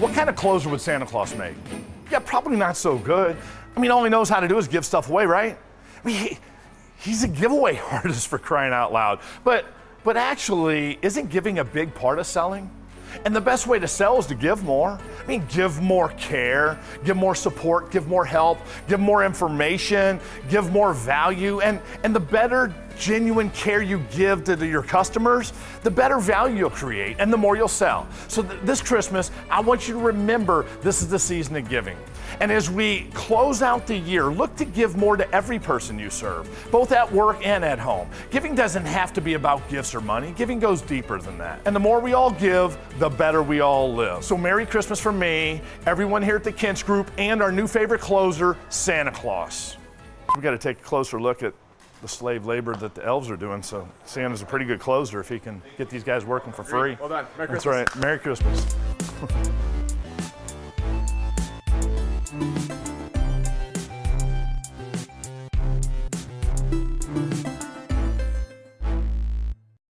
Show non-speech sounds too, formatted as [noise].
What kind of closer would Santa Claus make? Yeah, probably not so good. I mean, all he knows how to do is give stuff away, right? I mean, he, he's a giveaway [laughs] artist for crying out loud. But, but actually, isn't giving a big part of selling? And the best way to sell is to give more. I mean, give more care, give more support, give more help, give more information, give more value. And, and the better genuine care you give to the, your customers, the better value you'll create and the more you'll sell. So th- this Christmas, I want you to remember this is the season of giving. And as we close out the year, look to give more to every person you serve, both at work and at home. Giving doesn't have to be about gifts or money, giving goes deeper than that. And the more we all give, the better we all live. So, Merry Christmas from me, everyone here at the Kinch Group, and our new favorite closer, Santa Claus. We got to take a closer look at the slave labor that the elves are doing. So Santa's a pretty good closer if he can get these guys working for free. Well done. Merry That's Christmas. right. Merry Christmas. [laughs]